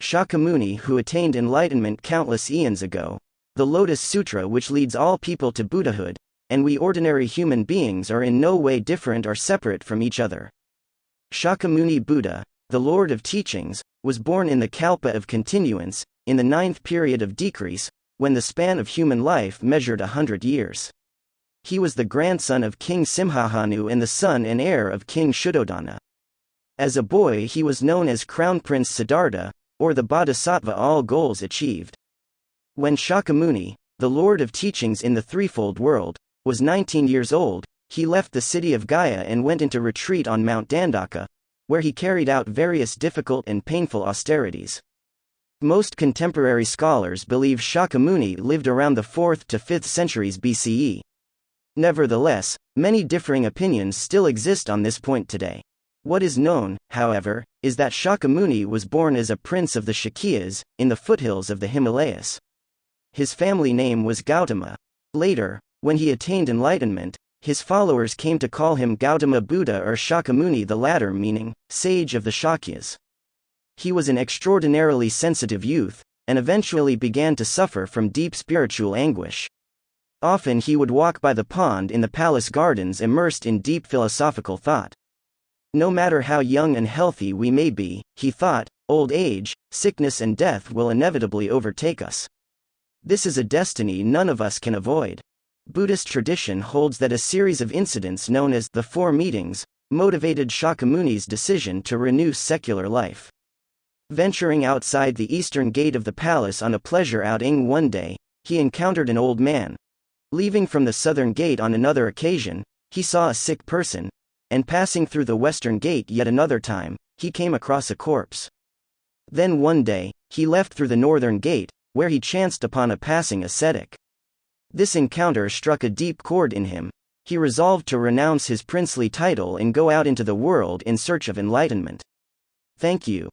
Shakyamuni who attained enlightenment countless eons ago, the Lotus Sutra which leads all people to Buddhahood, and we ordinary human beings are in no way different or separate from each other. Shakyamuni Buddha, the Lord of Teachings, was born in the Kalpa of continuance, in the ninth period of decrease, when the span of human life measured a hundred years. He was the grandson of King Simhahanu and the son and heir of King Shuddhodana. As a boy, he was known as Crown Prince Siddhartha, or the Bodhisattva all goals achieved. When Shakyamuni, the Lord of Teachings in the threefold world, was 19 years old, he left the city of Gaya and went into retreat on Mount Dandaka, where he carried out various difficult and painful austerities. Most contemporary scholars believe Shakyamuni lived around the 4th to 5th centuries BCE. Nevertheless, many differing opinions still exist on this point today. What is known, however, is that Shakyamuni was born as a prince of the Shakyas, in the foothills of the Himalayas. His family name was Gautama. Later, when he attained enlightenment, his followers came to call him Gautama Buddha or Shakyamuni, the latter meaning, sage of the Shakyas. He was an extraordinarily sensitive youth, and eventually began to suffer from deep spiritual anguish. Often he would walk by the pond in the palace gardens immersed in deep philosophical thought. No matter how young and healthy we may be, he thought, old age, sickness, and death will inevitably overtake us. This is a destiny none of us can avoid. Buddhist tradition holds that a series of incidents known as the Four Meetings motivated Shakyamuni's decision to renew secular life. Venturing outside the eastern gate of the palace on a pleasure outing one day, he encountered an old man. Leaving from the southern gate on another occasion, he saw a sick person, and passing through the western gate yet another time, he came across a corpse. Then one day, he left through the northern gate, where he chanced upon a passing ascetic. This encounter struck a deep chord in him. He resolved to renounce his princely title and go out into the world in search of enlightenment. Thank you.